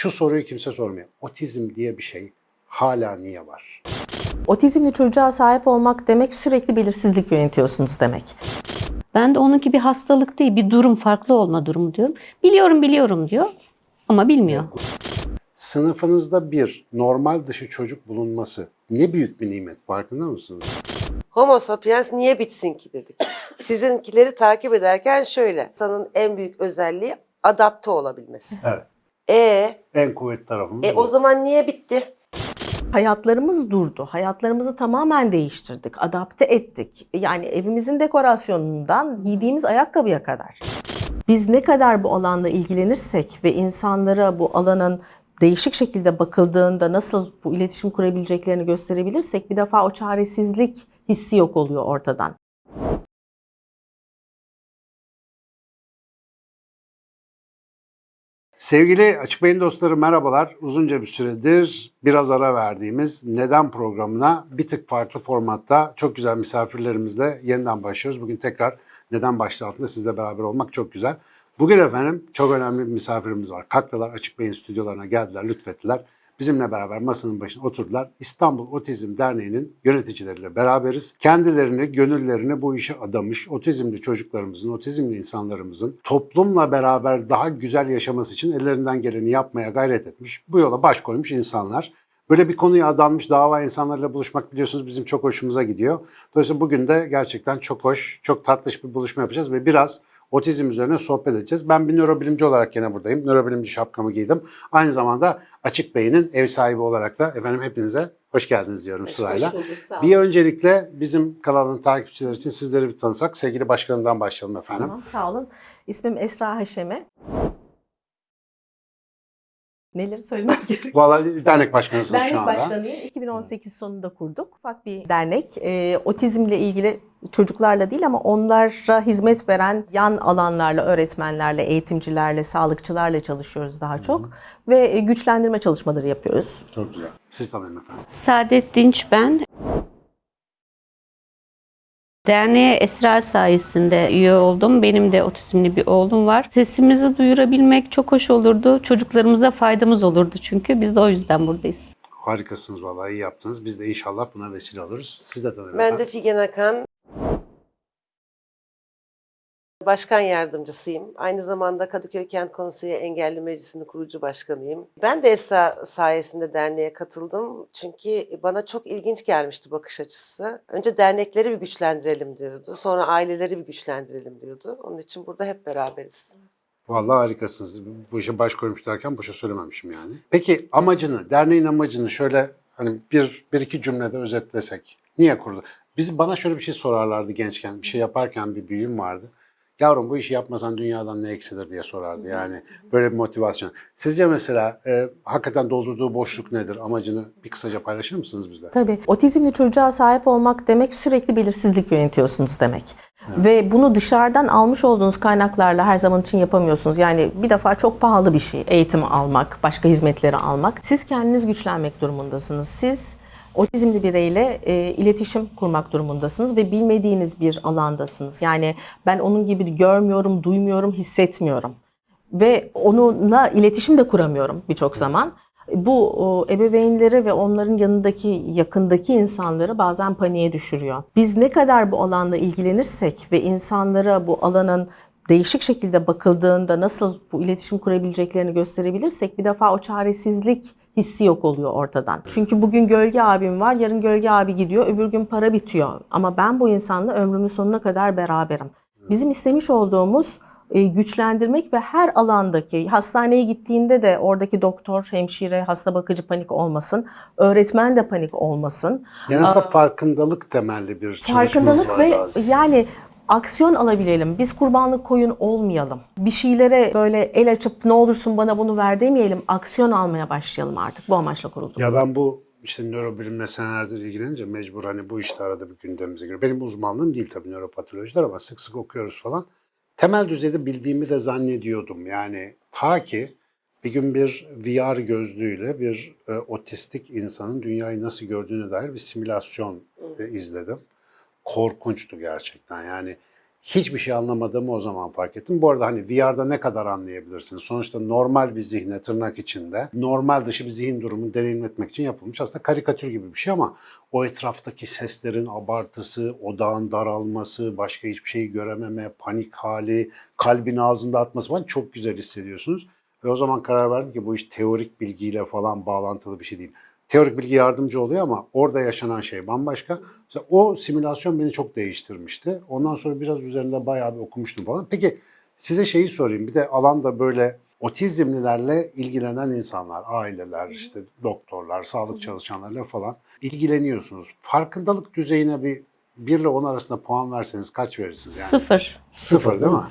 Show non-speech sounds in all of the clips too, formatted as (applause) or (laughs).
Şu soruyu kimse sormuyor. Otizm diye bir şey hala niye var? Otizmli çocuğa sahip olmak demek sürekli belirsizlik yönetiyorsunuz demek. Ben de onunki bir hastalık değil, bir durum, farklı olma durumu diyorum. Biliyorum, biliyorum diyor ama bilmiyor. Sınıfınızda bir normal dışı çocuk bulunması ne büyük bir nimet farkında mısınız? Homo sapiens niye bitsin ki dedik. (coughs) Sizinkileri takip ederken şöyle. İnsanın en büyük özelliği adapte olabilmesi. Evet. E, En kuvvetli tarafımız e bu. o zaman niye bitti? Hayatlarımız durdu. Hayatlarımızı tamamen değiştirdik, adapte ettik. Yani evimizin dekorasyonundan giydiğimiz ayakkabıya kadar. Biz ne kadar bu alanla ilgilenirsek ve insanlara bu alanın değişik şekilde bakıldığında nasıl bu iletişim kurabileceklerini gösterebilirsek bir defa o çaresizlik hissi yok oluyor ortadan. Sevgili Açık Beyin dostları merhabalar. Uzunca bir süredir biraz ara verdiğimiz Neden programına bir tık farklı formatta çok güzel misafirlerimizle yeniden başlıyoruz. Bugün tekrar Neden başlığı altında sizle beraber olmak çok güzel. Bugün efendim çok önemli bir misafirimiz var. Kalktılar Açık Beyin stüdyolarına geldiler, lütfettiler. Bizimle beraber masanın başına oturdular. İstanbul Otizm Derneği'nin yöneticileriyle beraberiz. Kendilerini, gönüllerini bu işe adamış otizmli çocuklarımızın, otizmli insanlarımızın toplumla beraber daha güzel yaşaması için ellerinden geleni yapmaya gayret etmiş. Bu yola baş koymuş insanlar. Böyle bir konuya adanmış dava insanlarıyla buluşmak biliyorsunuz bizim çok hoşumuza gidiyor. Dolayısıyla bugün de gerçekten çok hoş, çok tatlış bir buluşma yapacağız ve biraz otizm üzerine sohbet edeceğiz. Ben bir nörobilimci olarak yine buradayım. Nörobilimci şapkamı giydim. Aynı zamanda Açık Beyin'in ev sahibi olarak da efendim hepinize hoş geldiniz diyorum sırayla. Bir öncelikle bizim kanalın takipçileri için sizleri bir tanısak. Sevgili başkanımdan başlayalım efendim. Tamam, sağ olun. İsmim Esra Haşeme. Neleri söylemek (laughs) gerekiyor? Vallahi dernek başkanısınız Dernek şu anda. başkanıyım. 2018 sonunda kurduk. Ufak bir dernek. Ee, otizmle ilgili çocuklarla değil ama onlara hizmet veren yan alanlarla, öğretmenlerle, eğitimcilerle, sağlıkçılarla çalışıyoruz daha çok. Ve e, güçlendirme çalışmaları yapıyoruz. Çok güzel. Siz tanıyın efendim. Saadet Dinç ben. Derneğe Esra sayesinde üye oldum. Benim de otizmli bir oğlum var. Sesimizi duyurabilmek çok hoş olurdu. Çocuklarımıza faydamız olurdu çünkü. Biz de o yüzden buradayız. Harikasınız vallahi iyi yaptınız. Biz de inşallah buna vesile oluruz. Siz de tanıyın Ben de Figen Akan. Başkan yardımcısıyım. Aynı zamanda Kadıköy Kent Konseyi Engelli Meclisi'nin kurucu başkanıyım. Ben de Esra sayesinde derneğe katıldım. Çünkü bana çok ilginç gelmişti bakış açısı. Önce dernekleri bir güçlendirelim diyordu. Sonra aileleri bir güçlendirelim diyordu. Onun için burada hep beraberiz. Vallahi harikasınız. Bu işe baş koymuş derken boşa söylememişim yani. Peki amacını, derneğin amacını şöyle hani bir, bir iki cümlede özetlesek. Niye kurdu? Biz bana şöyle bir şey sorarlardı gençken. Bir şey yaparken bir büyüğüm vardı. Yavrum bu işi yapmasan dünyadan ne eksilir diye sorardı. Yani böyle bir motivasyon. Sizce mesela e, hakikaten doldurduğu boşluk nedir? Amacını bir kısaca paylaşır mısınız bizle? Tabii. Otizmli çocuğa sahip olmak demek sürekli belirsizlik yönetiyorsunuz demek. Ve bunu dışarıdan almış olduğunuz kaynaklarla her zaman için yapamıyorsunuz. Yani bir defa çok pahalı bir şey eğitim almak, başka hizmetleri almak. Siz kendiniz güçlenmek durumundasınız. Siz otizmli bireyle e, iletişim kurmak durumundasınız ve bilmediğiniz bir alandasınız. Yani ben onun gibi görmüyorum, duymuyorum, hissetmiyorum ve onunla iletişim de kuramıyorum birçok zaman. Bu o, ebeveynleri ve onların yanındaki, yakındaki insanları bazen paniğe düşürüyor. Biz ne kadar bu alanla ilgilenirsek ve insanlara bu alanın değişik şekilde bakıldığında nasıl bu iletişim kurabileceklerini gösterebilirsek bir defa o çaresizlik hissi yok oluyor ortadan. Çünkü bugün gölge abim var, yarın gölge abi gidiyor, öbür gün para bitiyor. Ama ben bu insanla ömrümün sonuna kadar beraberim. Bizim istemiş olduğumuz e, güçlendirmek ve her alandaki hastaneye gittiğinde de oradaki doktor, hemşire, hasta bakıcı panik olmasın, öğretmen de panik olmasın. Yani aslında farkındalık temelli bir Farkındalık ve lazım. yani aksiyon alabilelim. Biz kurbanlık koyun olmayalım. Bir şeylere böyle el açıp ne olursun bana bunu ver demeyelim. Aksiyon almaya başlayalım artık. Bu amaçla kurulduk. Ya ben bu işte nörobilimle senelerdir ilgilenince mecbur hani bu işte arada bir gündemimize giriyor. Benim uzmanlığım değil tabii nöropatolojiler ama sık sık okuyoruz falan. Temel düzeyde bildiğimi de zannediyordum. Yani ta ki bir gün bir VR gözlüğüyle bir e, otistik insanın dünyayı nasıl gördüğüne dair bir simülasyon e, izledim. Korkunçtu gerçekten. Yani hiçbir şey anlamadığımı o zaman fark ettim. Bu arada hani VR'da ne kadar anlayabilirsiniz? Sonuçta normal bir zihne tırnak içinde normal dışı bir zihin durumunu deneyimletmek için yapılmış aslında karikatür gibi bir şey ama o etraftaki seslerin abartısı, odağın daralması, başka hiçbir şeyi görememe, panik hali, kalbin ağzında atması falan çok güzel hissediyorsunuz. Ve o zaman karar verdim ki bu iş teorik bilgiyle falan bağlantılı bir şey değil. Teorik bilgi yardımcı oluyor ama orada yaşanan şey bambaşka. Mesela o simülasyon beni çok değiştirmişti. Ondan sonra biraz üzerinde bayağı bir okumuştum falan. Peki size şeyi sorayım. Bir de alanda böyle otizmlilerle ilgilenen insanlar, aileler, işte doktorlar, sağlık çalışanlarıyla falan ilgileniyorsunuz. Farkındalık düzeyine bir 1 ile 10 arasında puan verseniz kaç verirsiniz yani? Sıfır. Sıfır değil mi?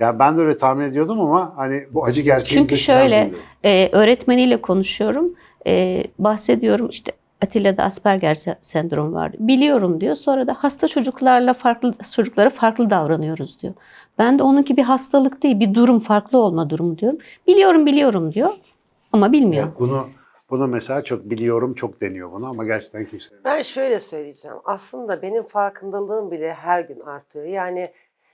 Ya ben de öyle tahmin ediyordum ama hani bu acı gerçeğin Çünkü şöyle e, öğretmeniyle konuşuyorum. E, bahsediyorum işte Atilla'da Asperger se- sendromu var. Biliyorum diyor. Sonra da hasta çocuklarla farklı çocuklara farklı davranıyoruz diyor. Ben de onunki bir hastalık değil, bir durum, farklı olma durumu diyorum. Biliyorum, biliyorum diyor ama bilmiyor. Evet, bunu bunu mesela çok biliyorum çok deniyor bunu ama gerçekten kimse Ben şöyle söyleyeceğim. Aslında benim farkındalığım bile her gün artıyor. Yani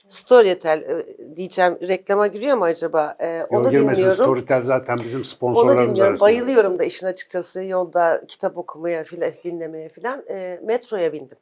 Storytel e, diyeceğim reklama giriyor mu acaba? E, onu girmesin dinliyorum. Storytel zaten bizim Onu sponsorlarımız dinliyorum. arasında. Bayılıyorum da işin açıkçası yolda kitap okumaya filan dinlemeye filan. E, metroya bindim.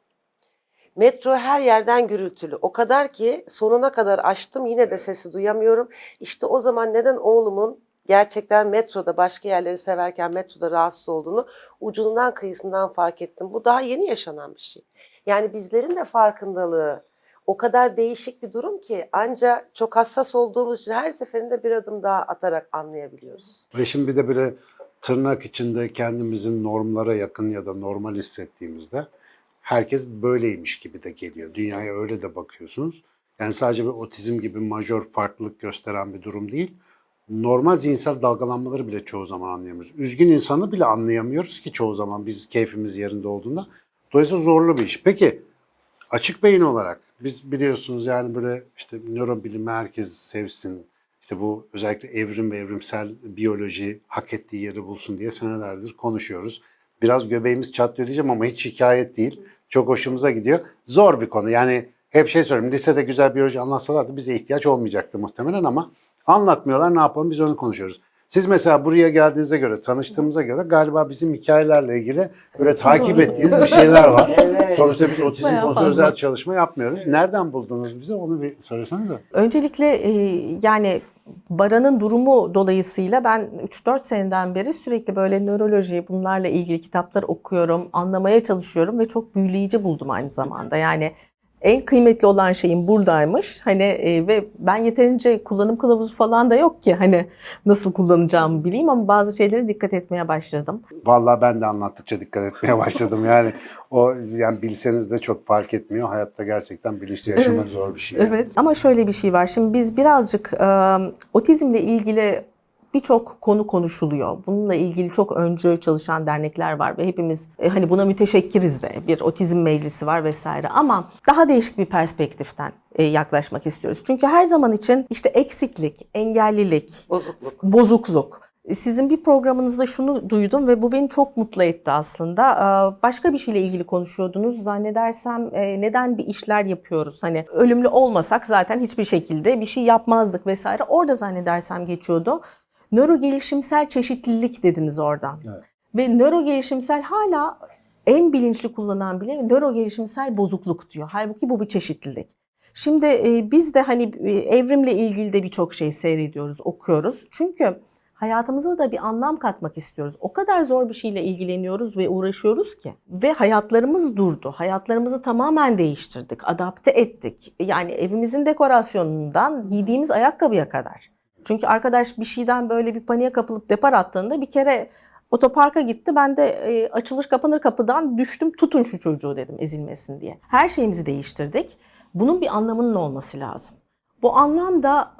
Metro her yerden gürültülü. O kadar ki sonuna kadar açtım yine de sesi duyamıyorum. İşte o zaman neden oğlumun gerçekten metroda başka yerleri severken metroda rahatsız olduğunu ucundan kıyısından fark ettim. Bu daha yeni yaşanan bir şey. Yani bizlerin de farkındalığı o kadar değişik bir durum ki ancak çok hassas olduğumuz için her seferinde bir adım daha atarak anlayabiliyoruz. Ve şimdi bir de böyle tırnak içinde kendimizin normlara yakın ya da normal hissettiğimizde herkes böyleymiş gibi de geliyor. Dünyaya öyle de bakıyorsunuz. Yani sadece bir otizm gibi majör farklılık gösteren bir durum değil. Normal zihinsel dalgalanmaları bile çoğu zaman anlayamıyoruz. Üzgün insanı bile anlayamıyoruz ki çoğu zaman biz keyfimiz yerinde olduğunda. Dolayısıyla zorlu bir iş. Peki açık beyin olarak biz biliyorsunuz yani böyle işte nörobilimi herkes sevsin. İşte bu özellikle evrim ve evrimsel biyoloji hak ettiği yeri bulsun diye senelerdir konuşuyoruz. Biraz göbeğimiz çatlıyor diyeceğim ama hiç şikayet değil. Çok hoşumuza gidiyor. Zor bir konu. Yani hep şey söyleyeyim. Lisede güzel biyoloji anlatsalardı bize ihtiyaç olmayacaktı muhtemelen ama anlatmıyorlar. Ne yapalım biz onu konuşuyoruz. Siz mesela buraya geldiğinize göre, tanıştığımıza göre galiba bizim hikayelerle ilgili böyle takip ettiğiniz bir şeyler var. (laughs) Evet. Sonuçta biz otizm konusunda özel çalışma yapmıyoruz. Nereden buldunuz bize onu bir söylesenize. Öncelikle e, yani Baran'ın durumu dolayısıyla ben 3-4 seneden beri sürekli böyle nöroloji bunlarla ilgili kitaplar okuyorum, anlamaya çalışıyorum ve çok büyüleyici buldum aynı zamanda. Yani en kıymetli olan şeyin buradaymış. Hani e, ve ben yeterince kullanım kılavuzu falan da yok ki hani nasıl kullanacağımı bileyim ama bazı şeylere dikkat etmeye başladım. Vallahi ben de anlattıkça dikkat etmeye başladım. Yani o yani bilseniz de çok fark etmiyor. Hayatta gerçekten bilinçli yaşamak zor bir şey. Evet. Ama şöyle bir şey var. Şimdi biz birazcık e, otizmle ilgili birçok konu konuşuluyor. Bununla ilgili çok öncü çalışan dernekler var ve hepimiz e, hani buna müteşekkiriz de. Bir otizm meclisi var vesaire ama daha değişik bir perspektiften e, yaklaşmak istiyoruz. Çünkü her zaman için işte eksiklik, engellilik, Bozukluk. bozukluk. Sizin bir programınızda şunu duydum ve bu beni çok mutlu etti aslında. Ee, Başka bir şeyle ilgili konuşuyordunuz. Zannedersem e, neden bir işler yapıyoruz? Hani ölümlü olmasak zaten hiçbir şekilde bir şey yapmazdık vesaire. Orada zannedersem geçiyordu. Nöro gelişimsel çeşitlilik dediniz oradan. Evet. Ve nöro gelişimsel hala en bilinçli kullanan bile nöro gelişimsel bozukluk diyor. Halbuki bu bir çeşitlilik. Şimdi e, biz de hani e, evrimle ilgili de birçok şey seyrediyoruz, okuyoruz. Çünkü hayatımıza da bir anlam katmak istiyoruz. O kadar zor bir şeyle ilgileniyoruz ve uğraşıyoruz ki. Ve hayatlarımız durdu. Hayatlarımızı tamamen değiştirdik, adapte ettik. Yani evimizin dekorasyonundan giydiğimiz ayakkabıya kadar. Çünkü arkadaş bir şeyden böyle bir paniğe kapılıp depar attığında bir kere otoparka gitti. Ben de e, açılır kapanır kapıdan düştüm tutun şu çocuğu dedim ezilmesin diye. Her şeyimizi değiştirdik. Bunun bir anlamının olması lazım. Bu anlam da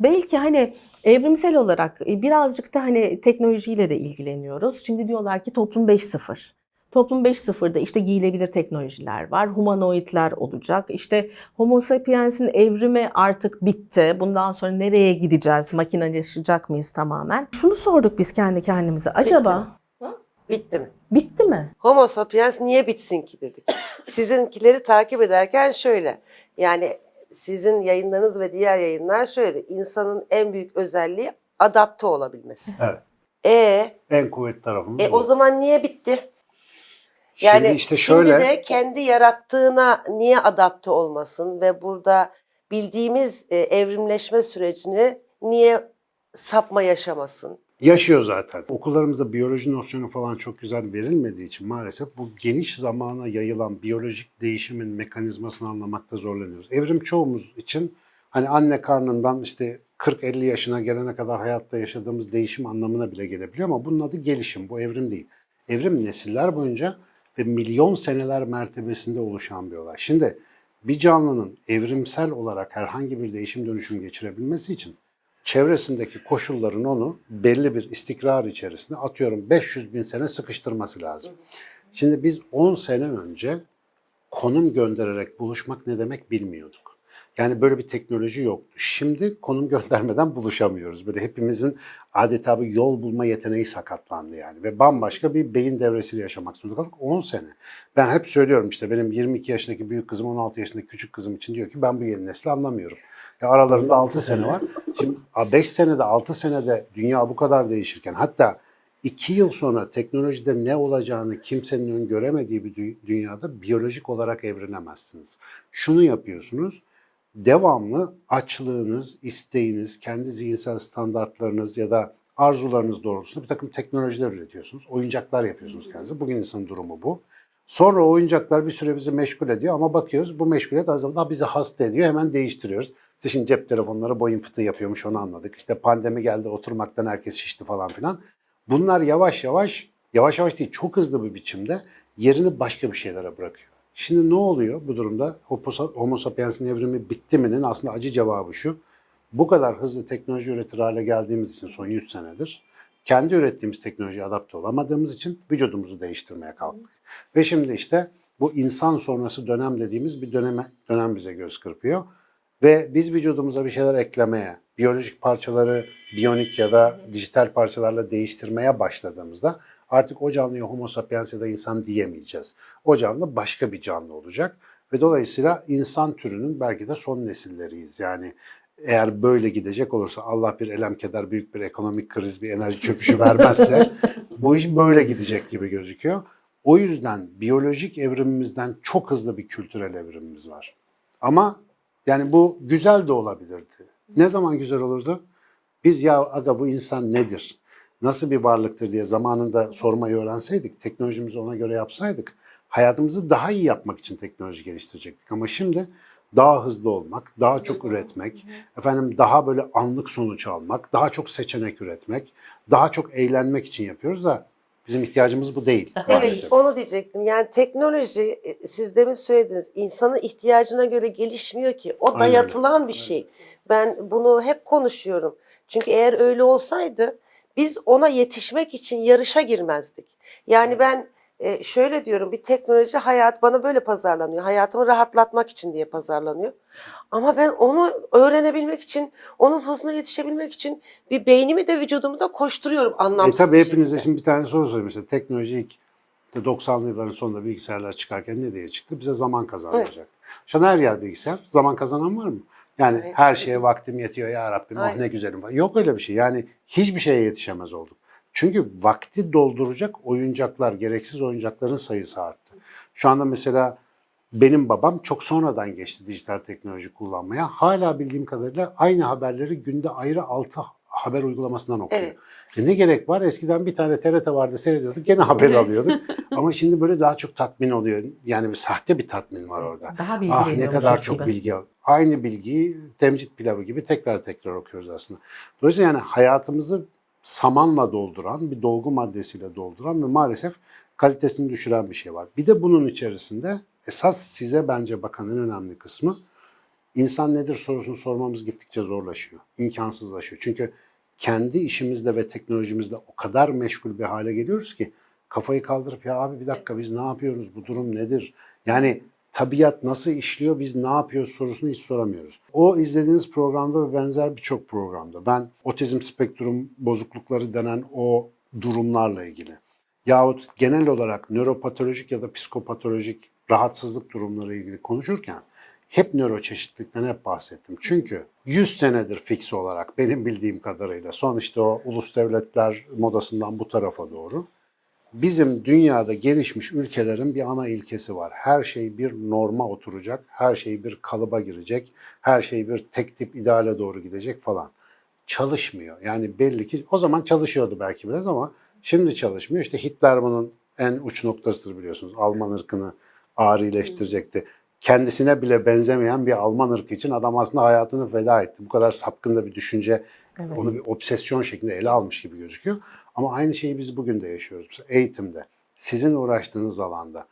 belki hani evrimsel olarak e, birazcık da hani teknolojiyle de ilgileniyoruz. Şimdi diyorlar ki toplum 5.0. Toplum 5.0'da işte giyilebilir teknolojiler var, humanoidler olacak. İşte Homo sapiens'in evrimi artık bitti. Bundan sonra nereye gideceğiz? Makineleşecek miyiz tamamen? Şunu sorduk biz kendi kendimize. Acaba Bitti mi? bitti mi? Homo sapiens niye bitsin ki dedik. Sizinkileri takip ederken şöyle. Yani sizin yayınlarınız ve diğer yayınlar şöyle. insanın en büyük özelliği adapte olabilmesi. Evet. E, En kuvvetli tarafımız e bu. o zaman niye bitti? Şimdi Yani işte şimdi şöyle de kendi yarattığına niye adapte olmasın ve burada bildiğimiz e, evrimleşme sürecini niye sapma yaşamasın? yaşıyor zaten. Okullarımızda biyoloji nosyonu falan çok güzel verilmediği için maalesef bu geniş zamana yayılan biyolojik değişimin mekanizmasını anlamakta zorlanıyoruz. Evrim çoğumuz için hani anne karnından işte 40-50 yaşına gelene kadar hayatta yaşadığımız değişim anlamına bile gelebiliyor ama bunun adı gelişim, bu evrim değil. Evrim nesiller boyunca ve milyon seneler mertebesinde oluşan bir olay. Şimdi bir canlının evrimsel olarak herhangi bir değişim dönüşüm geçirebilmesi için çevresindeki koşulların onu belli bir istikrar içerisinde atıyorum 500 bin sene sıkıştırması lazım. Şimdi biz 10 sene önce konum göndererek buluşmak ne demek bilmiyorduk. Yani böyle bir teknoloji yoktu. Şimdi konum göndermeden buluşamıyoruz. Böyle hepimizin adeta bir yol bulma yeteneği sakatlandı yani. Ve bambaşka bir beyin devresiyle yaşamak zorunda kaldık 10 sene. Ben hep söylüyorum işte benim 22 yaşındaki büyük kızım 16 yaşındaki küçük kızım için diyor ki ben bu yeni nesli anlamıyorum. Ya aralarında 6 sene var. Şimdi 5 senede 6 senede dünya bu kadar değişirken hatta 2 yıl sonra teknolojide ne olacağını kimsenin öngöremediği bir dü- dünyada biyolojik olarak evrilemezsiniz. Şunu yapıyorsunuz. Devamlı açlığınız, isteğiniz, kendi zihinsel standartlarınız ya da arzularınız doğrultusunda bir takım teknolojiler üretiyorsunuz. Oyuncaklar yapıyorsunuz kendinize. Bugün insanın durumu bu. Sonra oyuncaklar bir süre bizi meşgul ediyor ama bakıyoruz bu meşguliyet az zamanda bizi hasta ediyor. Hemen değiştiriyoruz. İşte şimdi cep telefonları boyun fıtığı yapıyormuş onu anladık. İşte pandemi geldi oturmaktan herkes şişti falan filan. Bunlar yavaş yavaş, yavaş yavaş değil çok hızlı bir biçimde yerini başka bir şeylere bırakıyor. Şimdi ne oluyor bu durumda? Homo- sapiens'in evrimi bitti mi'nin aslında acı cevabı şu. Bu kadar hızlı teknoloji üretir hale geldiğimiz için son 100 senedir kendi ürettiğimiz teknolojiye adapte olamadığımız için vücudumuzu değiştirmeye kalktık. Ve şimdi işte bu insan sonrası dönem dediğimiz bir döneme, dönem bize göz kırpıyor. Ve biz vücudumuza bir şeyler eklemeye, biyolojik parçaları biyonik ya da dijital parçalarla değiştirmeye başladığımızda artık o canlıya homo sapiens ya da insan diyemeyeceğiz. O canlı başka bir canlı olacak ve dolayısıyla insan türünün belki de son nesilleriyiz. Yani eğer böyle gidecek olursa Allah bir elem keder büyük bir ekonomik kriz bir enerji çöküşü vermezse (laughs) bu iş böyle gidecek gibi gözüküyor. O yüzden biyolojik evrimimizden çok hızlı bir kültürel evrimimiz var. Ama yani bu güzel de olabilirdi. Ne zaman güzel olurdu? Biz ya aga bu insan nedir? Nasıl bir varlıktır diye zamanında sormayı öğrenseydik, teknolojimizi ona göre yapsaydık, hayatımızı daha iyi yapmak için teknoloji geliştirecektik. Ama şimdi daha hızlı olmak, daha çok üretmek, efendim daha böyle anlık sonuç almak, daha çok seçenek üretmek, daha çok eğlenmek için yapıyoruz da bizim ihtiyacımız bu değil (laughs) Evet, maalesef. onu diyecektim. Yani teknoloji, e, siz demin söylediniz, insanın ihtiyacına göre gelişmiyor ki. O Aynen dayatılan bir şey. Ben bunu hep konuşuyorum. Çünkü eğer öyle olsaydı biz ona yetişmek için yarışa girmezdik. Yani ben e, şöyle diyorum, bir teknoloji hayat bana böyle pazarlanıyor. Hayatımı rahatlatmak için diye pazarlanıyor. Ama ben onu öğrenebilmek için, onun hızına yetişebilmek için bir beynimi de vücudumu da koşturuyorum E anlamsız tabii bir hepinize şekilde. şimdi bir tane soru sorayım. Mesela teknoloji ilk de 90'lı yılların sonunda bilgisayarlar çıkarken ne diye çıktı? Bize zaman kazandıracak. Şu an her yer bilgisayar. Zaman kazanan var mı? Yani Evet. her şeye vaktim yetiyor ya Rabbim oh Aynen. ne güzelim. falan. Yok öyle bir şey. Yani hiçbir şeye yetişemez olduk. Çünkü vakti dolduracak oyuncaklar, gereksiz oyuncakların sayısı arttı. Şu anda mesela benim babam çok sonradan geçti dijital teknoloji kullanmaya. Hala bildiğim kadarıyla aynı haberleri günde ayrı 6 haber uygulamasından okuyor. Evet. E ne gerek var? Eskiden bir tane TRT vardı seyrediyorduk gene haber Evet. alıyorduk. (laughs) Ama şimdi böyle daha çok tatmin oluyor. Yani bir sahte bir tatmin var orada. Daha bilgi Ah ne kadar çok gibi. bilgi al. Aynı bilgiyi temcit pilavı gibi tekrar tekrar okuyoruz aslında. Dolayısıyla yani hayatımızı samanla dolduran, bir dolgu maddesiyle dolduran ve maalesef kalitesini düşüren bir şey var. Bir de bunun içerisinde esas size bence bakan en önemli kısmı insan nedir sorusunu sormamız gittikçe zorlaşıyor, imkansızlaşıyor. Çünkü kendi işimizde ve teknolojimizde o kadar meşgul bir hale geliyoruz ki kafayı kaldırıp ya abi bir dakika biz ne yapıyoruz, bu durum nedir? Yani tabiat nasıl işliyor, biz ne yapıyoruz sorusunu hiç soramıyoruz. O izlediğiniz programda ve benzer birçok programda ben otizm spektrum bozuklukları denen o durumlarla ilgili yahut genel olarak nöropatolojik ya da psikopatolojik rahatsızlık durumları ilgili konuşurken hep nöroçeşitlilikten hep bahsettim. Çünkü 100 senedir fix olarak benim bildiğim kadarıyla son işte o ulus devletler modasından bu tarafa doğru bizim dünyada gelişmiş ülkelerin bir ana ilkesi var. Her şey bir norma oturacak, her şey bir kalıba girecek, her şey bir tek tip ideale doğru gidecek falan. Çalışmıyor. Yani belli ki o zaman çalışıyordu belki biraz ama şimdi çalışmıyor. İşte Hitler bunun en uç noktasıdır biliyorsunuz. Alman ırkını ağrıleştirecekti. Kendisine bile benzemeyen bir Alman ırkı için adam aslında hayatını feda etti. Bu kadar sapkın da bir düşünce Evet. onu bir obsesyon şeklinde ele almış gibi gözüküyor. Ama aynı şeyi biz bugün de yaşıyoruz. Mesela eğitimde, sizin uğraştığınız alanda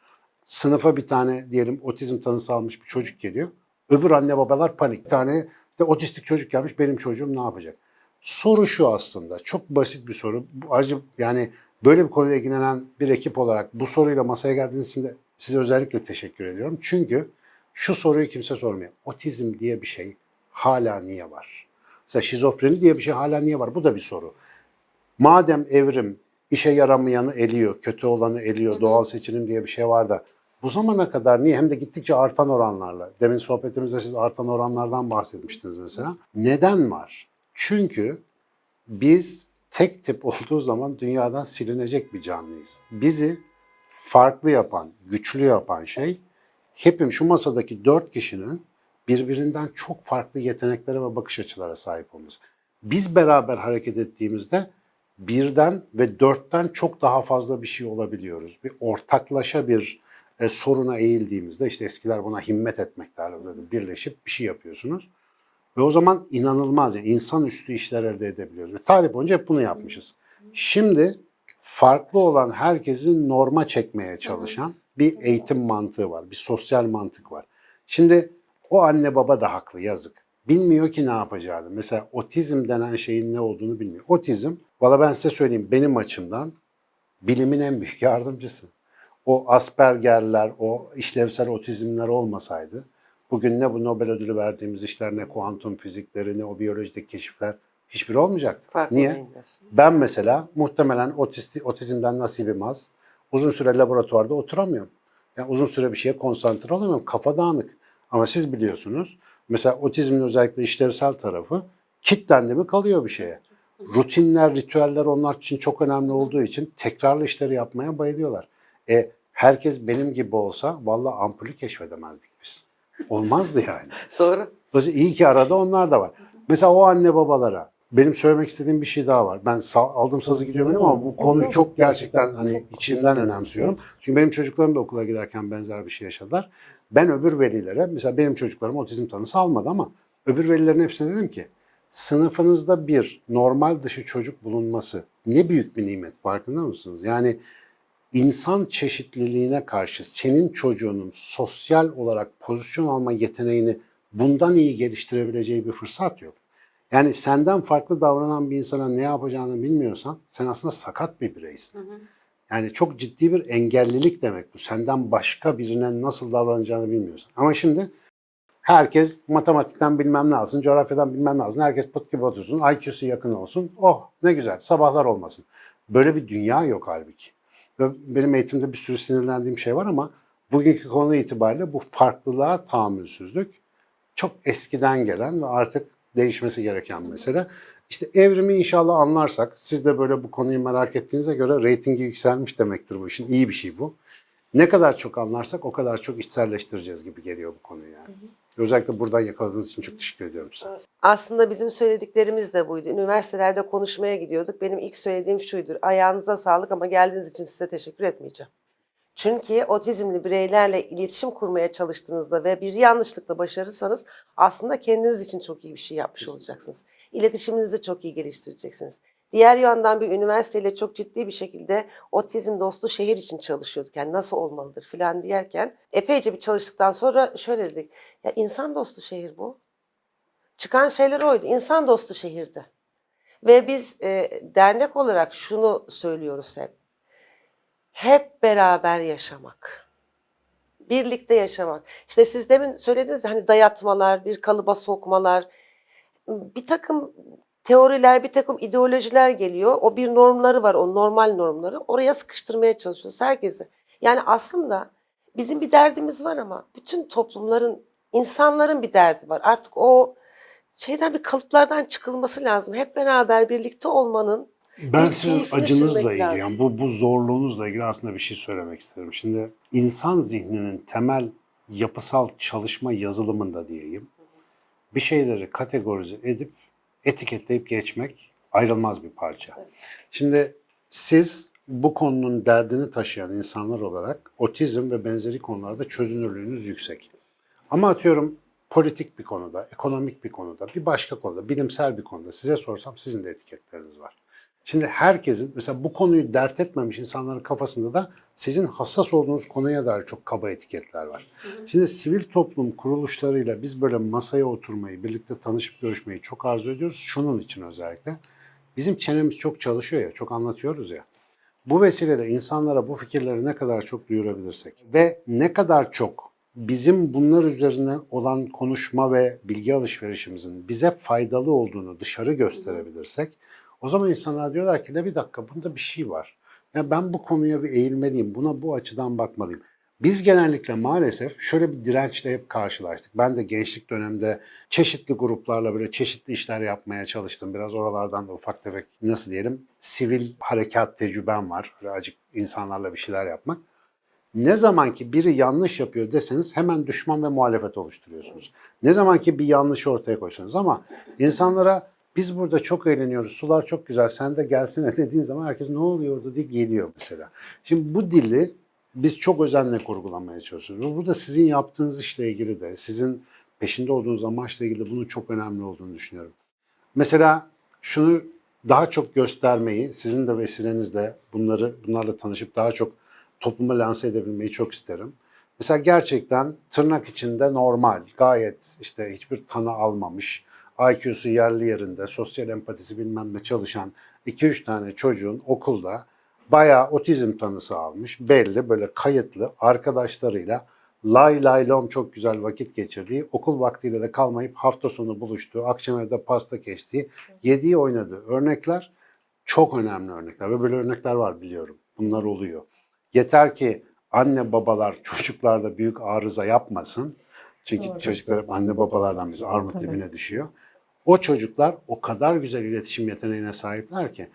sınıfa bir tane diyelim otizm tanısı almış bir çocuk geliyor. Öbür anne babalar panik. Bir tane işte otistik çocuk gelmiş benim çocuğum ne yapacak? Soru şu aslında. Çok basit bir soru. Acı yani böyle bir konuyla ilgilenen bir ekip olarak bu soruyla masaya geldiğiniz için de size özellikle teşekkür ediyorum. Çünkü şu soruyu kimse sormuyor. Otizm diye bir şey hala niye var? Mesela şizofreni diye bir şey hala niye var? Bu da bir soru. Madem evrim işe yaramayanı eliyor, kötü olanı eliyor, doğal seçilim diye bir şey var da bu zamana kadar niye hem de gittikçe artan oranlarla, demin sohbetimizde siz artan oranlardan bahsetmiştiniz mesela. Neden var? Çünkü biz tek tip olduğu zaman dünyadan silinecek bir canlıyız. Bizi farklı yapan, güçlü yapan şey hepim şu masadaki dört kişinin birbirinden çok farklı yeteneklere ve bakış açılara sahip olması. Biz beraber hareket ettiğimizde birden ve dörtten çok daha fazla bir şey olabiliyoruz. Bir ortaklaşa bir e, soruna eğildiğimizde işte eskiler buna himmet etmek derlerdi. Birleşip bir şey yapıyorsunuz. Ve o zaman inanılmaz yani insanüstü işler elde edebiliyoruz. Ve tarih boyunca hep bunu yapmışız. Şimdi farklı olan herkesin norma çekmeye çalışan bir eğitim mantığı var. Bir sosyal mantık var. Şimdi o anne baba da haklı yazık. Bilmiyor ki ne yapacağını. Mesela otizm denen şeyin ne olduğunu bilmiyor. Otizm, valla ben size söyleyeyim benim açımdan bilimin en büyük (laughs) yardımcısı. O Asperger'ler, o işlevsel otizmler olmasaydı bugün ne bu Nobel ödülü verdiğimiz işler, ne kuantum fizikleri, ne o biyolojideki keşifler hiçbiri olmayacaktı. Farklı Niye? beyinler. Ben mesela muhtemelen otisti, otizmden nasibim az. Uzun süre laboratuvarda oturamıyorum. Yani uzun süre bir şeye konsantre olamıyorum. Kafa dağınık. Ama siz biliyorsunuz. Mesela otizmin özellikle işlevsel tarafı kitlendi mi kalıyor bir şeye. Rutinler, ritüeller onlar için çok önemli olduğu için tekrarlı işleri yapmaya bayılıyorlar. E, herkes benim gibi olsa vallahi ampulü keşfedemezdik biz. Olmazdı yani. (laughs) Doğru. Dolayısıyla iyi ki arada onlar da var. Mesela o anne babalara benim söylemek istediğim bir şey daha var. Ben sa- aldım sazı gidiyorum ama bu konuyu çok gerçekten hani içimden önemsiyorum. Çünkü benim çocuklarım da okula giderken benzer bir şey yaşadılar. Ben öbür velilere, mesela benim çocuklarım otizm tanısı almadı ama öbür velilerin hepsine dedim ki sınıfınızda bir normal dışı çocuk bulunması ne büyük bir nimet farkında mısınız? Yani insan çeşitliliğine karşı senin çocuğunun sosyal olarak pozisyon alma yeteneğini bundan iyi geliştirebileceği bir fırsat yok. Yani senden farklı davranan bir insana ne yapacağını bilmiyorsan sen aslında sakat bir bireysin. Yani çok ciddi bir engellilik demek bu. Senden başka birine nasıl davranacağını bilmiyorsan. Ama şimdi herkes matematikten bilmem ne alsın, coğrafyadan bilmem ne alsın. Herkes pıt gibi otursun, IQ'su yakın olsun. Oh ne güzel, sabahlar olmasın. Böyle bir dünya yok halbuki. Ve benim eğitimde bir sürü sinirlendiğim şey var ama bugünkü konu itibariyle bu farklılığa tahammülsüzlük çok eskiden gelen ve artık değişmesi gereken mesele. İşte evrimi inşallah anlarsak, siz de böyle bu konuyu merak ettiğinize göre reytingi yükselmiş demektir bu işin. İyi bir şey bu. Ne kadar çok anlarsak o kadar çok içselleştireceğiz gibi geliyor bu konuyu yani. Özellikle buradan yakaladığınız için çok teşekkür ediyorum size. Aslında bizim söylediklerimiz de buydu. Üniversitelerde konuşmaya gidiyorduk. Benim ilk söylediğim şuydur. Ayağınıza sağlık ama geldiğiniz için size teşekkür etmeyeceğim. Çünkü otizmli bireylerle iletişim kurmaya çalıştığınızda ve bir yanlışlıkla başarırsanız aslında kendiniz için çok iyi bir şey yapmış olacaksınız. İletişiminizi çok iyi geliştireceksiniz. Diğer yandan bir üniversiteyle çok ciddi bir şekilde otizm dostu şehir için çalışıyorduk. Yani nasıl olmalıdır filan diyerken epeyce bir çalıştıktan sonra şöyle dedik. Ya insan dostu şehir bu. Çıkan şeyler oydu. İnsan dostu şehirde. Ve biz e, dernek olarak şunu söylüyoruz hep. Hep beraber yaşamak. Birlikte yaşamak. İşte siz demin söylediniz hani dayatmalar, bir kalıba sokmalar, bir takım teoriler, bir takım ideolojiler geliyor. O bir normları var, o normal normları. Oraya sıkıştırmaya çalışıyoruz herkesi. Yani aslında bizim bir derdimiz var ama bütün toplumların İnsanların bir derdi var. Artık o şeyden bir kalıplardan çıkılması lazım. Hep beraber birlikte olmanın Ben bir sizin acınızla ilgili, yani bu, bu zorluğunuzla ilgili aslında bir şey söylemek isterim. Şimdi insan zihninin temel yapısal çalışma yazılımında diyeyim, bir şeyleri kategorize edip etiketleyip geçmek ayrılmaz bir parça. Şimdi siz bu konunun derdini taşıyan insanlar olarak otizm ve benzeri konularda çözünürlüğünüz yüksek. Ama atıyorum politik bir konuda, ekonomik bir konuda, bir başka konuda, bilimsel bir konuda size sorsam sizin de etiketleriniz var. Şimdi herkesin mesela bu konuyu dert etmemiş insanların kafasında da sizin hassas olduğunuz konuya dair çok kaba etiketler var. Şimdi sivil toplum kuruluşlarıyla biz böyle masaya oturmayı, birlikte tanışıp görüşmeyi çok arzu ediyoruz. Şunun için özellikle. Bizim çenemiz çok çalışıyor ya, çok anlatıyoruz ya. Bu vesileyle insanlara bu fikirleri ne kadar çok duyurabilirsek ve ne kadar çok bizim bunlar üzerine olan konuşma ve bilgi alışverişimizin bize faydalı olduğunu dışarı gösterebilirsek o zaman insanlar diyorlar ki ne bir dakika bunda bir şey var. Ya ben bu konuya bir eğilmeliyim, buna bu açıdan bakmalıyım. Biz genellikle maalesef şöyle bir dirençle hep karşılaştık. Ben de gençlik döneminde çeşitli gruplarla böyle çeşitli işler yapmaya çalıştım. Biraz oralardan da ufak tefek nasıl diyelim sivil harekat tecrübem var. Acık insanlarla bir şeyler yapmak. Ne zaman ki biri yanlış yapıyor deseniz hemen düşman ve muhalefet oluşturuyorsunuz. Ne zaman ki bir yanlışı ortaya koysanız ama insanlara biz burada çok eğleniyoruz, sular çok güzel, sen de gelsene (laughs) dediğin zaman herkes ne oluyor orada diye geliyor mesela. Şimdi bu dili biz çok özenle kurgulamaya çalışıyoruz. Burada sizin yaptığınız işle ilgili de, sizin peşinde olduğunuz amaçla ilgili de bunun çok önemli olduğunu düşünüyorum. Mesela şunu daha çok göstermeyi, sizin de vesilenizle bunları bunlarla tanışıp daha çok topluma lanse edebilmeyi çok isterim. Mesela gerçekten tırnak içinde normal, gayet işte hiçbir tanı almamış, IQ'su yerli yerinde, sosyal empatisi bilmem ne çalışan 2-3 tane çocuğun okulda bayağı otizm tanısı almış, belli böyle kayıtlı arkadaşlarıyla lay lay lom çok güzel vakit geçirdiği, okul vaktiyle de kalmayıp hafta sonu buluştuğu, akşam evde pasta kestiği, yediği oynadığı örnekler çok önemli örnekler ve böyle örnekler var biliyorum. Bunlar oluyor. Yeter ki anne babalar çocuklarda büyük arıza yapmasın. Çünkü çocuklar hep anne babalardan biz armut dibine düşüyor. O çocuklar o kadar güzel iletişim yeteneğine sahipler ki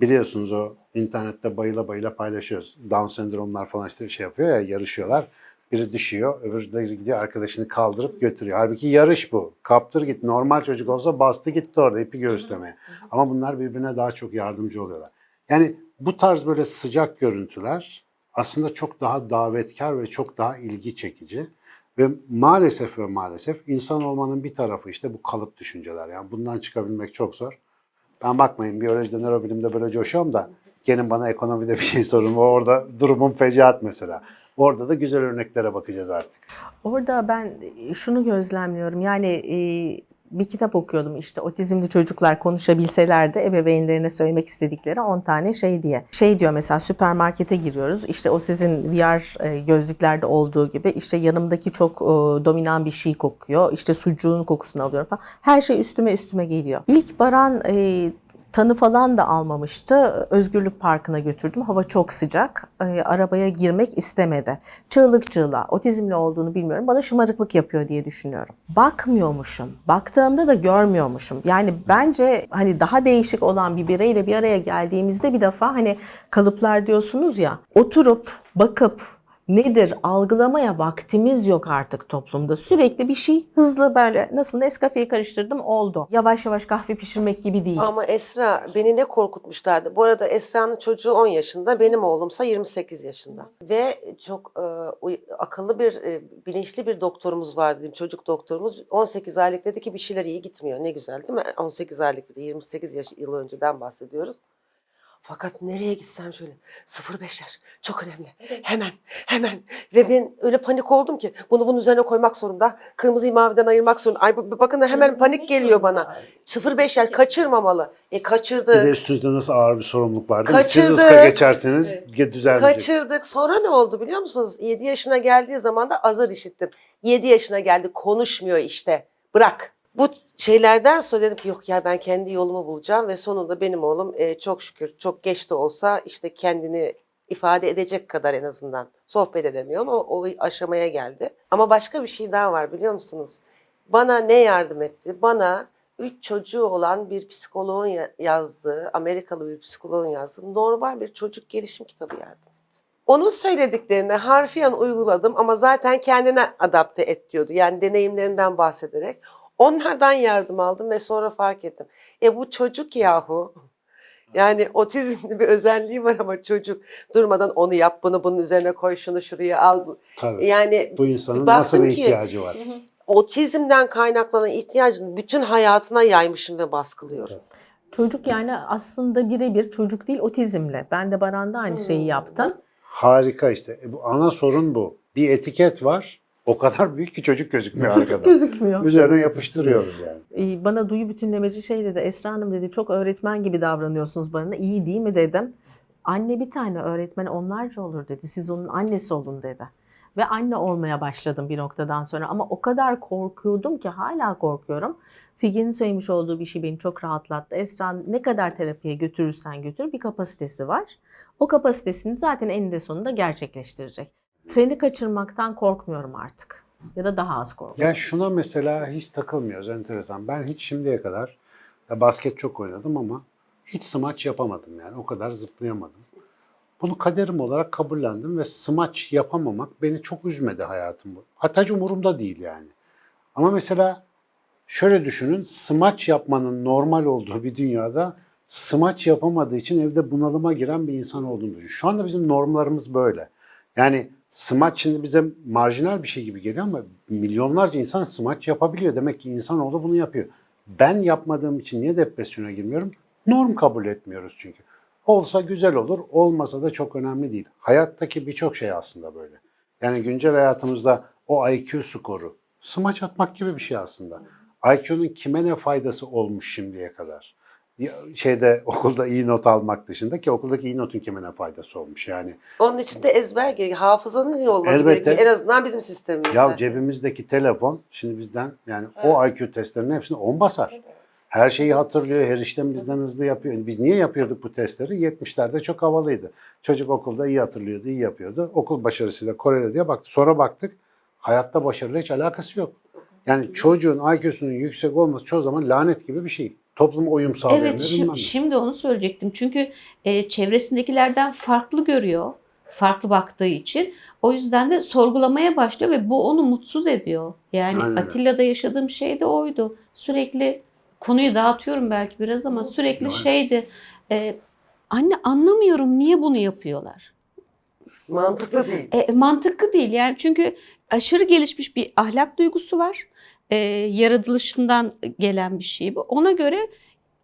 biliyorsunuz o internette bayıla bayıla paylaşıyoruz. Down sendromlar falan işte şey yapıyor ya yarışıyorlar. Biri düşüyor, öbürü gidiyor arkadaşını kaldırıp götürüyor. Halbuki yarış bu. Kaptır git. Normal çocuk olsa bastı gitti orada ipi göğüslemeye. Ama bunlar birbirine daha çok yardımcı oluyorlar. Yani bu tarz böyle sıcak görüntüler aslında çok daha davetkar ve çok daha ilgi çekici. Ve maalesef ve maalesef insan olmanın bir tarafı işte bu kalıp düşünceler. Yani bundan çıkabilmek çok zor. Ben bakmayın biyolojide, nörobilimde böyle coşuyorum da gelin bana ekonomide bir şey sorun. Orada durumum fecaat mesela. Orada da güzel örneklere bakacağız artık. Orada ben şunu gözlemliyorum. Yani bir kitap okuyordum işte otizmli çocuklar konuşabilseler de ebeveynlerine söylemek istedikleri 10 tane şey diye. Şey diyor mesela süpermarkete giriyoruz. İşte o sizin VR e, gözlüklerde olduğu gibi işte yanımdaki çok e, dominan bir şey kokuyor. İşte sucuğun kokusunu alıyorum falan. Her şey üstüme üstüme geliyor. İlk Baran e, Tanı falan da almamıştı. Özgürlük Parkı'na götürdüm. Hava çok sıcak. Ee, arabaya girmek istemedi. Çığlık çığlığa. Otizmli olduğunu bilmiyorum. Bana şımarıklık yapıyor diye düşünüyorum. Bakmıyormuşum. Baktığımda da görmüyormuşum. Yani bence hani daha değişik olan bir bireyle bir araya geldiğimizde bir defa hani kalıplar diyorsunuz ya. Oturup bakıp nedir algılamaya vaktimiz yok artık toplumda. Sürekli bir şey hızlı böyle nasıl Nescafe'yi karıştırdım oldu. Yavaş yavaş kahve pişirmek gibi değil. Ama Esra beni ne korkutmuşlardı. Bu arada Esra'nın çocuğu 10 yaşında, benim oğlumsa 28 yaşında. Ve çok e, akıllı bir, e, bilinçli bir doktorumuz var diyeyim, çocuk doktorumuz. 18 aylık dedi ki bir şeyler iyi gitmiyor. Ne güzel değil mi? 18 aylık bir de 28 yaş, yıl önceden bahsediyoruz. Fakat nereye gitsem şöyle 0-5 yaş çok önemli. Hemen hemen ve ben öyle panik oldum ki bunu bunun üzerine koymak zorunda. Kırmızıyı maviden ayırmak zorunda. Ay bakın hemen panik geliyor bana. 0-5 yaş kaçırmamalı. E kaçırdı. Bir de üstünüzde nasıl ağır bir sorumluluk var değil mi? Siz Kaçırdık. ıska geçerseniz evet. düzelmeyecek. Kaçırdık. Sonra ne oldu biliyor musunuz? 7 yaşına geldiği zaman da azar işittim. 7 yaşına geldi konuşmuyor işte. Bırak. Bu şeylerden sonra dedim ki yok ya ben kendi yolumu bulacağım ve sonunda benim oğlum e, çok şükür çok geç de olsa işte kendini ifade edecek kadar en azından sohbet edemiyor ama o aşamaya geldi. Ama başka bir şey daha var biliyor musunuz? Bana ne yardım etti? Bana üç çocuğu olan bir psikoloğun ya- yazdığı, Amerikalı bir psikoloğun yazdığı normal bir çocuk gelişim kitabı yardım etti. Onun söylediklerini harfiyen uyguladım ama zaten kendine adapte et diyordu. Yani deneyimlerinden bahsederek. Onlardan yardım aldım ve sonra fark ettim. E bu çocuk yahu. Yani otizmli bir özelliği var ama çocuk durmadan onu yap, bunu bunun üzerine koy, şunu şuraya al. Tabii. Yani Bu insanın nasıl bir ki- ihtiyacı var? otizmden kaynaklanan ihtiyacını bütün hayatına yaymışım ve baskılıyorum. Çocuk yani aslında birebir çocuk değil otizmle. Ben de Baran'da aynı şeyi yaptım. Harika işte. E bu ana sorun bu. Bir etiket var. O kadar büyük ki çocuk gözükmüyor Çocuk arkada. gözükmüyor. Üzerine yapıştırıyoruz yani. Ee, Bana duyu bütünlemeci şey dedi. Esra Hanım dedi çok öğretmen gibi davranıyorsunuz bana. İyi değil mi dedim. Anne bir tane öğretmen onlarca olur dedi. Siz onun annesi olun dedi. Ve anne olmaya başladım bir noktadan sonra. Ama o kadar korkuyordum ki hala korkuyorum. Figen'in söylemiş olduğu bir şey beni çok rahatlattı. Esra ne kadar terapiye götürürsen götür bir kapasitesi var. O kapasitesini zaten eninde sonunda gerçekleştirecek. Treni kaçırmaktan korkmuyorum artık. Ya da daha az korkuyorum. Ya şuna mesela hiç takılmıyoruz enteresan. Ben hiç şimdiye kadar basket çok oynadım ama hiç smaç yapamadım yani. O kadar zıplayamadım. Bunu kaderim olarak kabullendim ve smaç yapamamak beni çok üzmedi hayatım. Hatta umurumda değil yani. Ama mesela şöyle düşünün, smaç yapmanın normal olduğu bir dünyada smaç yapamadığı için evde bunalıma giren bir insan olduğunu düşün. Şu anda bizim normlarımız böyle. Yani smaç şimdi bize marjinal bir şey gibi geliyor ama milyonlarca insan smaç yapabiliyor. Demek ki insanoğlu bunu yapıyor. Ben yapmadığım için niye depresyona girmiyorum? Norm kabul etmiyoruz çünkü. Olsa güzel olur, olmasa da çok önemli değil. Hayattaki birçok şey aslında böyle. Yani güncel hayatımızda o IQ skoru, smaç atmak gibi bir şey aslında. IQ'nun kime ne faydası olmuş şimdiye kadar? Şeyde (laughs) okulda iyi not almak dışında ki okuldaki iyi notun kime ne faydası olmuş yani. Onun için de ezber gerekiyor. Hafızanın iyi olması Elbette. gerekiyor. En azından bizim sistemimizde. Ya cebimizdeki telefon şimdi bizden yani o IQ testlerinin hepsini 10 basar. Her şeyi hatırlıyor, her işlem bizden hızlı yapıyor. Biz niye yapıyorduk bu testleri? 70'lerde çok havalıydı. Çocuk okulda iyi hatırlıyordu, iyi yapıyordu. Okul başarısıyla korele diye baktı. Sonra baktık hayatta başarıyla hiç alakası yok. Yani çocuğun IQ'sunun yüksek olması çoğu zaman lanet gibi bir şey. Topluma uyum sağlayamıyor. Evet, şi- şimdi onu söyleyecektim. Çünkü e, çevresindekilerden farklı görüyor, farklı baktığı için. O yüzden de sorgulamaya başlıyor ve bu onu mutsuz ediyor. Yani Aynen. Atilla'da yaşadığım şey de oydu. Sürekli konuyu dağıtıyorum belki biraz ama sürekli Yok. şeydi. e, anne anlamıyorum niye bunu yapıyorlar. Mantıklı değil. E, mantıklı değil yani çünkü aşırı gelişmiş bir ahlak duygusu var. E, yaratılışından gelen bir şey bu. Ona göre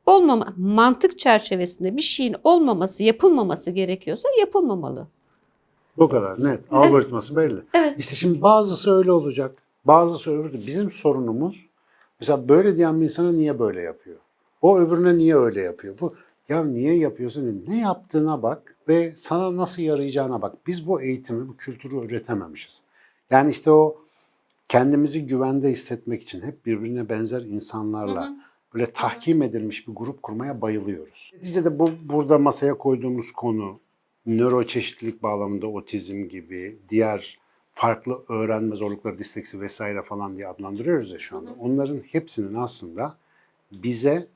olmama mantık çerçevesinde bir şeyin olmaması, yapılmaması gerekiyorsa yapılmamalı. Bu kadar net. Algoritması belli. Evet. İşte şimdi bazısı öyle olacak. Bazısı öbürü. Bizim sorunumuz mesela böyle diyen bir insana niye böyle yapıyor? O öbürüne niye öyle yapıyor? Bu ya niye yapıyorsun? Ne yaptığına bak ve sana nasıl yarayacağına bak. Biz bu eğitimi, bu kültürü üretememişiz. Yani işte o kendimizi güvende hissetmek için hep birbirine benzer insanlarla böyle tahkim edilmiş bir grup kurmaya bayılıyoruz. Neticede bu burada masaya koyduğumuz konu nöroçeşitlilik bağlamında otizm gibi diğer farklı öğrenme zorlukları, disleksi vesaire falan diye adlandırıyoruz ya şu anda. Onların hepsinin aslında bize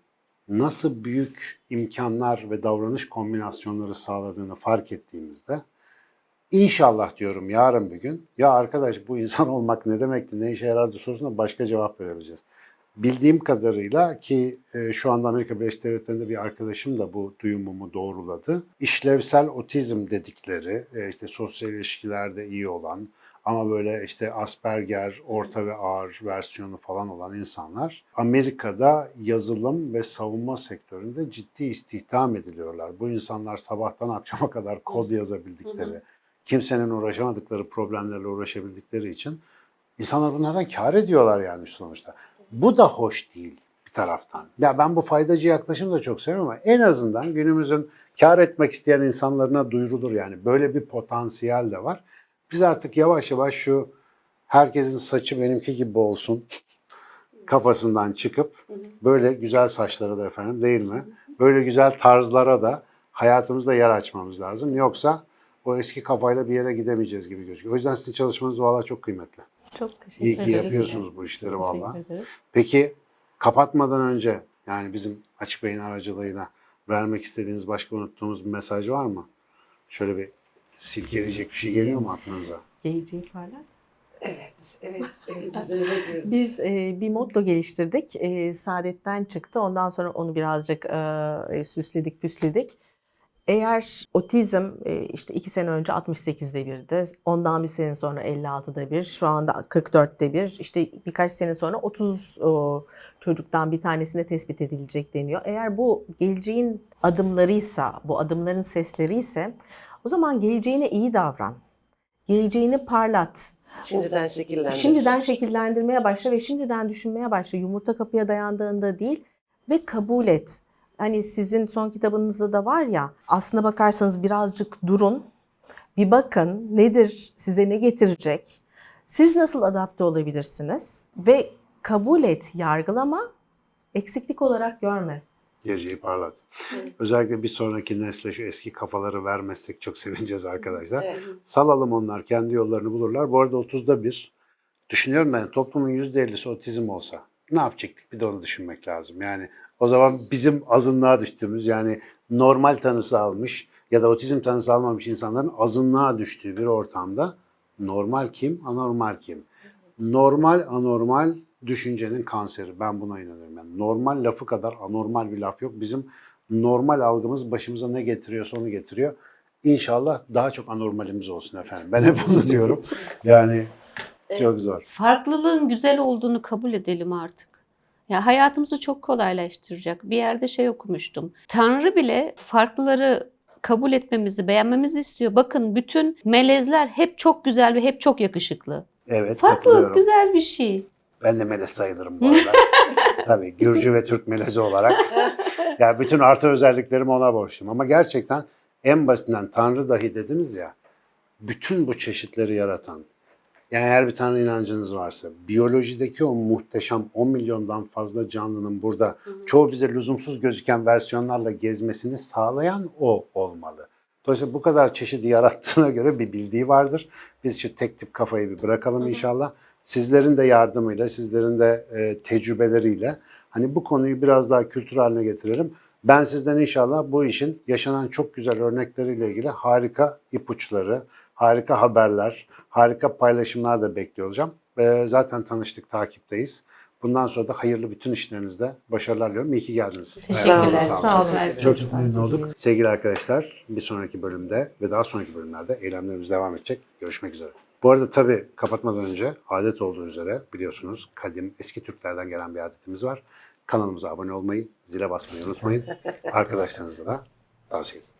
nasıl büyük imkanlar ve davranış kombinasyonları sağladığını fark ettiğimizde İnşallah diyorum yarın bir gün ya arkadaş bu insan (laughs) olmak ne demekti, ne işe yarardı sorusuna başka cevap verebileceğiz. Bildiğim kadarıyla ki e, şu anda Amerika Birleşik Devletleri'nde bir arkadaşım da bu duyumumu doğruladı. İşlevsel otizm dedikleri e, işte sosyal ilişkilerde iyi olan ama böyle işte Asperger, orta ve ağır versiyonu falan olan insanlar Amerika'da yazılım ve savunma sektöründe ciddi istihdam ediliyorlar. Bu insanlar sabahtan akşama kadar kod yazabildikleri, kimsenin uğraşamadıkları problemlerle uğraşabildikleri için insanlar bunlardan kar ediyorlar yani sonuçta. Bu da hoş değil bir taraftan. Ya ben bu faydacı yaklaşımı da çok seviyorum ama en azından günümüzün kar etmek isteyen insanlarına duyurulur yani. Böyle bir potansiyel de var. Biz artık yavaş yavaş şu herkesin saçı benimki gibi olsun kafasından çıkıp böyle güzel saçlara da efendim değil mi? Böyle güzel tarzlara da hayatımızda yer açmamız lazım. Yoksa o eski kafayla bir yere gidemeyeceğiz gibi gözüküyor. O yüzden sizin çalışmanız valla çok kıymetli. Çok teşekkür İyi ki ederiz. yapıyorsunuz bu işleri valla. Teşekkür ederim. Peki kapatmadan önce yani bizim Açık Bey'in aracılığıyla vermek istediğiniz başka unuttuğumuz bir mesaj var mı? Şöyle bir silkeleyecek bir şey geliyor mu aklınıza? Geleceği parlat. Evet, evet, evet. Biz öyle diyoruz. Biz e, bir motto geliştirdik. E, Saadet'ten çıktı. Ondan sonra onu birazcık e, süsledik, püsledik. Eğer otizm e, işte iki sene önce 68'de birdi, ondan bir sene sonra 56'da bir, şu anda 44'te bir, işte birkaç sene sonra 30 o, çocuktan bir tanesinde tespit edilecek deniyor. Eğer bu geleceğin adımlarıysa, bu adımların sesleriyse o zaman geleceğine iyi davran. Geleceğini parlat. Şimdiden şekillendir. Şimdiden şekillendirmeye başla ve şimdiden düşünmeye başla. Yumurta kapıya dayandığında değil ve kabul et. Hani sizin son kitabınızda da var ya aslına bakarsanız birazcık durun. Bir bakın nedir, size ne getirecek? Siz nasıl adapte olabilirsiniz? Ve kabul et, yargılama, eksiklik olarak görme. Geleceği parlat. Özellikle bir sonraki nesle şu eski kafaları vermezsek çok sevineceğiz arkadaşlar. Evet. Salalım onlar kendi yollarını bulurlar. Bu arada 30'da bir düşünüyorum ben toplumun %50'si otizm olsa ne yapacaktık bir de onu düşünmek lazım. Yani o zaman bizim azınlığa düştüğümüz yani normal tanısı almış ya da otizm tanısı almamış insanların azınlığa düştüğü bir ortamda normal kim, anormal kim? Normal, anormal düşüncenin kanseri. Ben buna inanıyorum. Yani normal lafı kadar anormal bir laf yok. Bizim normal algımız başımıza ne getiriyorsa onu getiriyor. İnşallah daha çok anormalimiz olsun efendim. Ben hep bunu diyorum. (laughs) Yani çok zor. Farklılığın güzel olduğunu kabul edelim artık. Ya hayatımızı çok kolaylaştıracak. Bir yerde şey okumuştum. Tanrı bile farklıları kabul etmemizi, beğenmemizi istiyor. Bakın bütün melezler hep çok güzel ve hep çok yakışıklı. Evet Farklılık güzel bir şey. Ben de melez sayılırım bu arada. (laughs) Tabii Gürcü ve Türk melezi olarak. Yani bütün artı özelliklerimi ona borçluyum. Ama gerçekten en basitinden Tanrı dahi dediniz ya, bütün bu çeşitleri yaratan, yani eğer bir tane inancınız varsa, biyolojideki o muhteşem 10 milyondan fazla canlının burada çoğu bize lüzumsuz gözüken versiyonlarla gezmesini sağlayan o olmalı. Dolayısıyla bu kadar çeşidi yarattığına göre bir bildiği vardır. Biz şu tek tip kafayı bir bırakalım inşallah. Sizlerin de yardımıyla, sizlerin de e, tecrübeleriyle hani bu konuyu biraz daha kültür haline getirelim. Ben sizden inşallah bu işin yaşanan çok güzel örnekleriyle ilgili harika ipuçları, harika haberler, harika paylaşımlar da bekliyor olacağım. Ve zaten tanıştık, takipteyiz. Bundan sonra da hayırlı bütün işlerinizde başarılar diliyorum. İyi ki geldiniz. Teşekkürler. Sağ olun. Mersi. Çok çok memnun olduk. Sevgili arkadaşlar bir sonraki bölümde ve daha sonraki bölümlerde eylemlerimiz devam edecek. Görüşmek üzere. Bu arada tabii kapatmadan önce adet olduğu üzere biliyorsunuz kadim eski Türklerden gelen bir adetimiz var. Kanalımıza abone olmayı, zile basmayı unutmayın. (laughs) Arkadaşlarınızla da tavsiye edin.